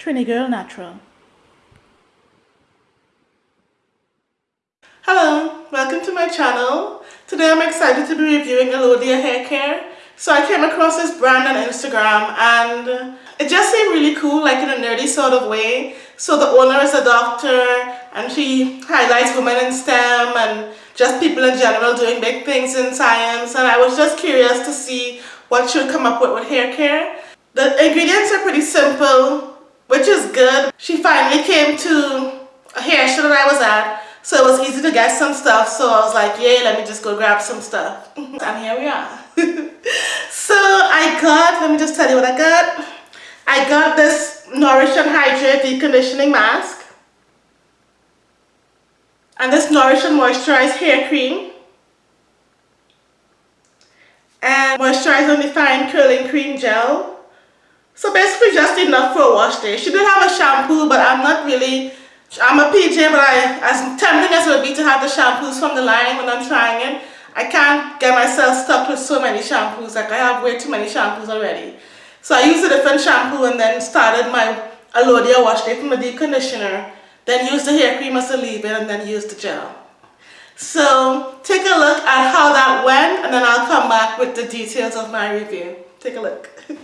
Trini Girl Natural. Hello, welcome to my channel. Today I'm excited to be reviewing Alodia Hair Care. So I came across this brand on Instagram and it just seemed really cool like in a nerdy sort of way. So the owner is a doctor and she highlights women in STEM and just people in general doing big things in science and I was just curious to see what she'll come up with with hair care. The ingredients are pretty simple which is good. She finally came to a hair show that I was at so it was easy to get some stuff so I was like yay let me just go grab some stuff and here we are. so I got, let me just tell you what I got. I got this Nourish and Hydrate Deep Conditioning Mask. And this Nourish and Moisturize Hair Cream. And Moisturize and Define Curling Cream Gel. So basically just enough for a wash day. She did have a shampoo but I'm not really, I'm a PJ but I, as tempting as it would be to have the shampoos from the line when I'm trying it, I can't get myself stuck with so many shampoos. Like I have way too many shampoos already. So I used a different shampoo and then started my Alodia wash day from the deep conditioner. Then used the hair cream as a leave-in and then used the gel. So take a look at how that went and then I'll come back with the details of my review. Take a look.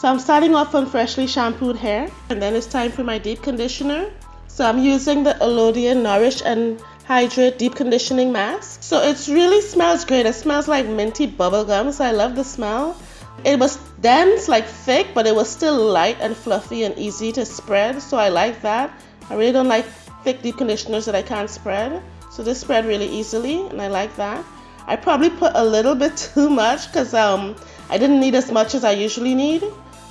so I'm starting off on freshly shampooed hair and then it's time for my deep conditioner. So I'm using the Alodia Nourish and Hydrate Deep Conditioning Mask. So it really smells great. It smells like minty bubblegum, so I love the smell. It was dense, like thick, but it was still light and fluffy and easy to spread, so I like that. I really don't like thick deep conditioners that I can't spread, so this spread really easily, and I like that. I probably put a little bit too much because um, I didn't need as much as I usually need.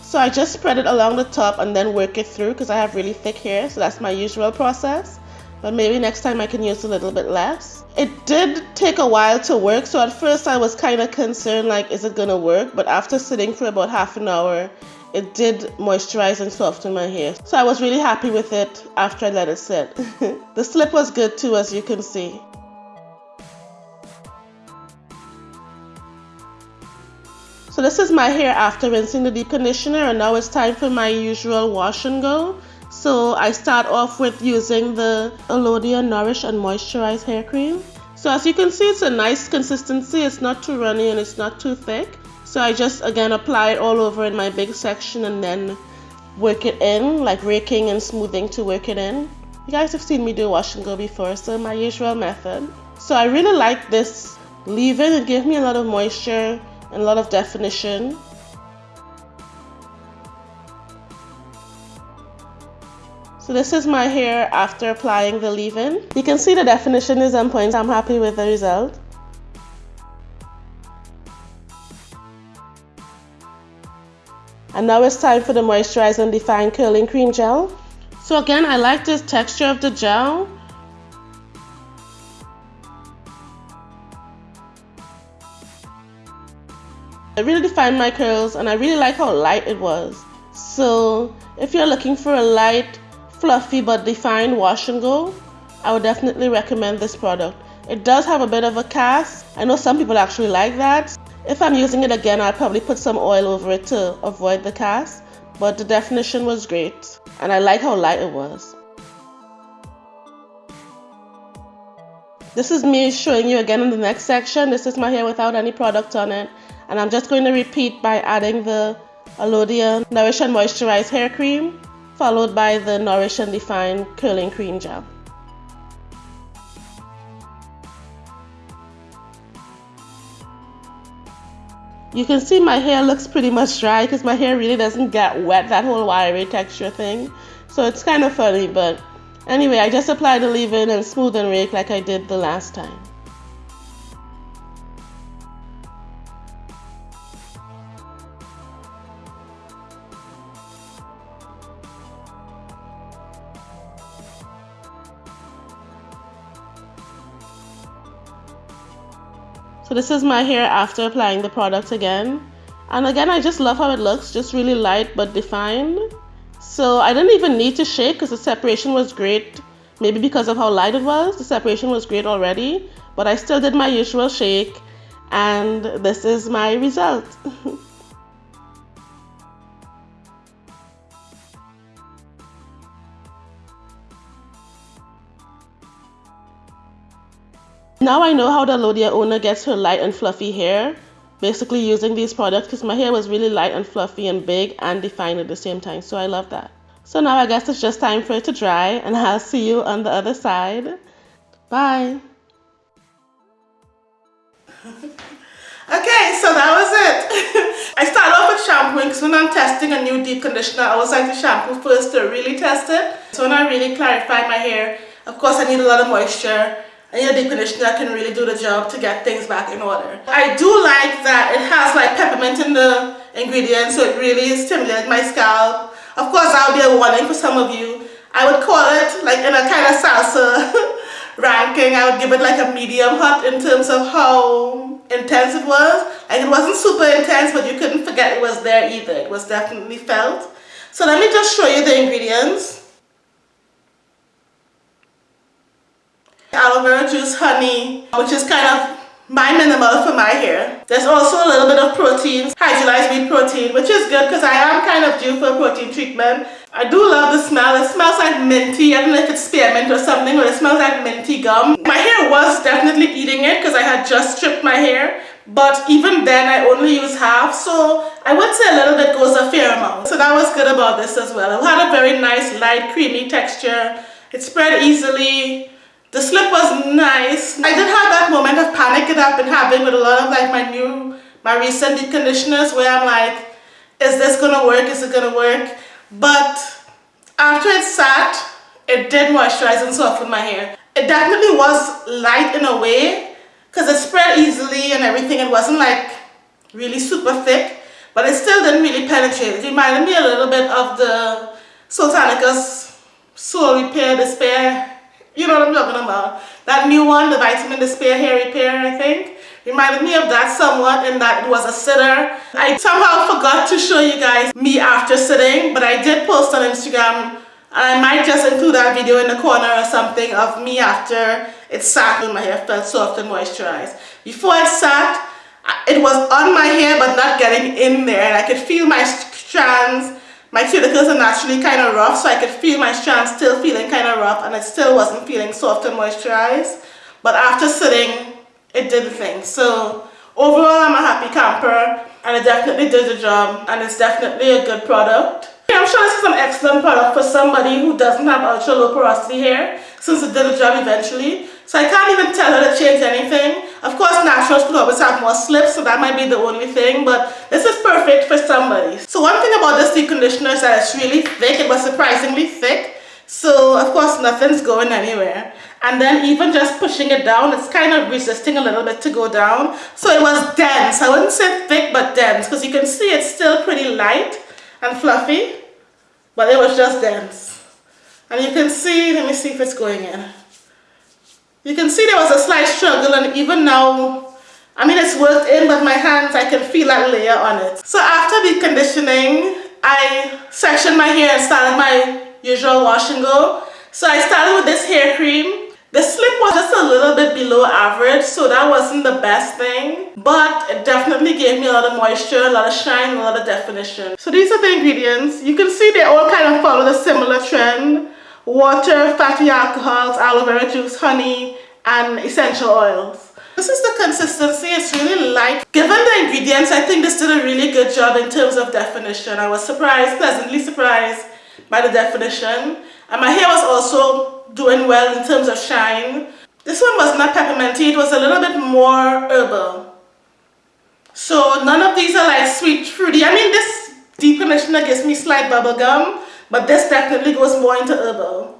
So I just spread it along the top and then work it through because I have really thick hair, so that's my usual process but maybe next time I can use a little bit less. It did take a while to work, so at first I was kind of concerned like, is it gonna work? But after sitting for about half an hour, it did moisturize and soften my hair. So I was really happy with it after I let it sit. the slip was good too, as you can see. So this is my hair after rinsing the deep conditioner and now it's time for my usual wash and go. So I start off with using the Alodia Nourish and Moisturize hair cream. So as you can see, it's a nice consistency. It's not too runny and it's not too thick. So I just, again, apply it all over in my big section and then work it in, like raking and smoothing to work it in. You guys have seen me do wash and go before, so my usual method. So I really like this leave-in. It gave me a lot of moisture and a lot of definition. So this is my hair after applying the leave-in. You can see the definition is on point. I'm happy with the result. And now it's time for the Moisturize and Define Curling Cream Gel. So again, I like this texture of the gel. It really defined my curls and I really like how light it was. So if you're looking for a light fluffy but defined wash and go, I would definitely recommend this product. It does have a bit of a cast. I know some people actually like that. If I'm using it again, I'll probably put some oil over it to avoid the cast. But the definition was great and I like how light it was. This is me showing you again in the next section. This is my hair without any product on it. And I'm just going to repeat by adding the Alodia Nourish and Moisturize Hair Cream followed by the Nourish and Define Curling Cream Gel. You can see my hair looks pretty much dry because my hair really doesn't get wet, that whole wiry texture thing. So it's kind of funny, but anyway, I just applied the leave-in and smooth and rake like I did the last time. So this is my hair after applying the product again. And again, I just love how it looks, just really light but defined. So I didn't even need to shake because the separation was great. Maybe because of how light it was, the separation was great already. But I still did my usual shake and this is my result. Now I know how the Lodia owner gets her light and fluffy hair, basically using these products because my hair was really light and fluffy and big and defined at the same time, so I love that. So now I guess it's just time for it to dry and I'll see you on the other side. Bye! Okay, so that was it. I started off with shampooing because when I'm testing a new deep conditioner, I always like to shampoo first to really test it. So when I really clarify my hair, of course I need a lot of moisture. I need a deep conditioner that can really do the job to get things back in order. I do like that it has like peppermint in the ingredients, so it really stimulates my scalp. Of course, that'll be a warning for some of you. I would call it like in a kind of salsa ranking, I would give it like a medium hot in terms of how intense it was. Like it wasn't super intense, but you couldn't forget it was there either. It was definitely felt. So let me just show you the ingredients. Aloe vera juice, honey, which is kind of my minimal for my hair. There's also a little bit of protein, hydrolyzed wheat protein, which is good because I am kind of due for a protein treatment. I do love the smell. It smells like minty. I don't know if it's spearmint or something, but it smells like minty gum. My hair was definitely eating it because I had just stripped my hair. But even then, I only use half, so I would say a little bit goes a fair amount. So that was good about this as well. It had a very nice, light, creamy texture. It spread easily. The slip was nice. I did have that moment of panic that I've been having with a lot of like my new, my recent deep conditioners where I'm like, is this gonna work? Is it gonna work? But after it sat, it did moisturize and soften my hair. It definitely was light in a way because it spread easily and everything. It wasn't like really super thick, but it still didn't really penetrate. It reminded me a little bit of the Soultanicals Soul Repair Despair you know what I'm talking about. That new one, the Vitamin Despair Hair Repair, I think. Reminded me of that somewhat and that it was a sitter. I somehow forgot to show you guys me after sitting, but I did post on Instagram and I might just include that video in the corner or something of me after it sat and my hair felt soft and moisturized. Before it sat, it was on my hair but not getting in there and I could feel my strands my cuticles are naturally kind of rough, so I could feel my strands still feeling kind of rough and I still wasn't feeling soft and moisturized. But after sitting, it did the thing. So overall, I'm a happy camper and it definitely did the job and it's definitely a good product. I'm sure this is an excellent product for somebody who doesn't have ultra low porosity hair since it did the job eventually. So I can't even tell her to change anything. Of course, natural could always have more slips, so that might be the only thing, but this is perfect for somebody. So one thing about this deep conditioner is that it's really thick. It was surprisingly thick. So of course, nothing's going anywhere. And then even just pushing it down, it's kind of resisting a little bit to go down. So it was dense. I wouldn't say thick, but dense, because you can see it's still pretty light and fluffy, but it was just dense. And you can see, let me see if it's going in. You can see there was a slight struggle and even now, I mean it's worked in but my hands, I can feel that layer on it. So after the conditioning, I sectioned my hair and started my usual wash and go. So I started with this hair cream. The slip was just a little bit below average, so that wasn't the best thing. But it definitely gave me a lot of moisture, a lot of shine, a lot of definition. So these are the ingredients. You can see they all kind of follow the similar trend water, fatty alcohols, aloe vera juice, honey, and essential oils. This is the consistency, it's really light. Given the ingredients, I think this did a really good job in terms of definition. I was surprised, pleasantly surprised by the definition. And my hair was also doing well in terms of shine. This one was not pepperminty, it was a little bit more herbal. So none of these are like sweet fruity. I mean this deep conditioner gives me slight bubble gum, but this definitely goes more into herbal.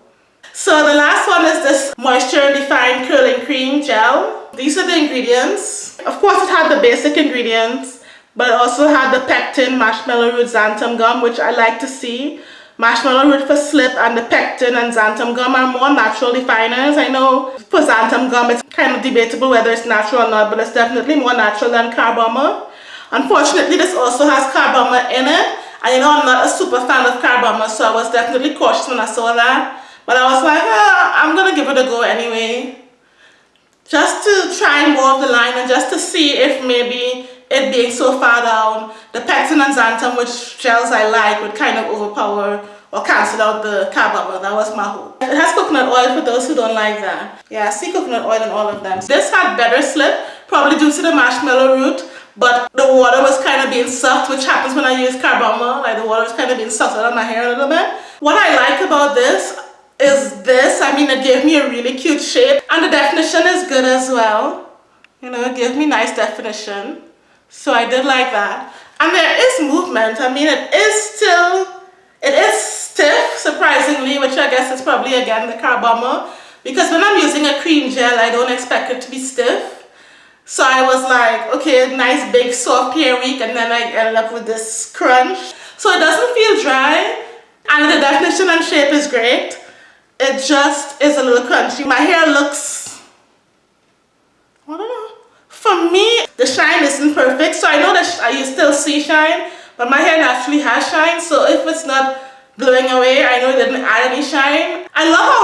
So the last one is this Moisture Defined Curling Cream Gel. These are the ingredients. Of course it had the basic ingredients, but it also had the pectin, marshmallow root, xanthan gum, which I like to see. Marshmallow root for slip and the pectin and xanthan gum are more natural definers. I know for xanthan gum it's kind of debatable whether it's natural or not, but it's definitely more natural than carbomer. Unfortunately, this also has carbomer in it, and you know, I'm not a super fan of carbomer, so I was definitely cautious when I saw that. But I was like, ah, I'm to give it a go anyway. Just to try more of the line and just to see if maybe it being so far down, the pectin and xanthan, which gels I like, would kind of overpower or cancel out the carbomer. That was my hope. It has coconut oil for those who don't like that. Yeah, I see coconut oil in all of them. This had better slip, probably due to the marshmallow root, but the water was kind of being sucked, which happens when I use carbomer. Like the water was kind of being sucked out of my hair a little bit. What I like about this is this. I mean, it gave me a really cute shape and the definition is good as well. You know, it gave me nice definition. So I did like that. And there is movement. I mean, it is still, it is stiff, surprisingly, which I guess is probably, again, the carbomer. Because when I'm using a cream gel, I don't expect it to be stiff. So I was like, okay, nice big soft hair week, and then I ended up with this crunch. So it doesn't feel dry, and the definition and shape is great. It just is a little crunchy. My hair looks, I don't know. For me, the shine isn't perfect, so I know that you still see shine, but my hair naturally has shine, so if it's not blowing away, I know it didn't add any shine. I love how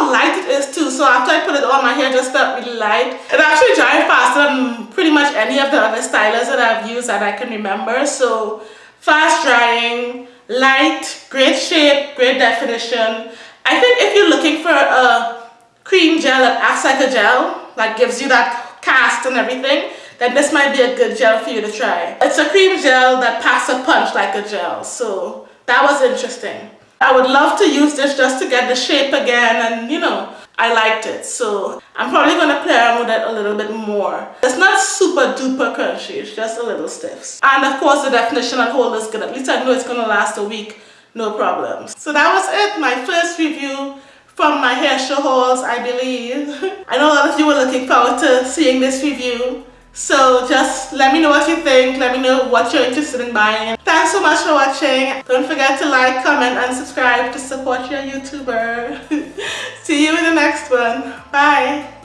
light it is too, so after I put it on, my hair just felt really light. It actually dried faster than pretty much any of the other stylers that I've used that I can remember, so fast drying, light, great shape, great definition. I think if you're looking for a cream gel that acts like a gel, that gives you that cast and everything, then this might be a good gel for you to try. It's a cream gel that packs a punch like a gel, so that was interesting. I would love to use this just to get the shape again and you know, I liked it. So I'm probably going to play around with it a little bit more. It's not super duper crunchy, it's just a little stiff. And of course the definition and hold is good. At least I know it's going to last a week, no problems. So that was it, my first review from my hair show hauls, I believe. I know a lot of you were looking forward to seeing this review. So just let me know what you think. Let me know what you're interested in buying. Thanks so much for watching. Don't forget to like, comment, and subscribe to support your YouTuber. See you in the next one. Bye.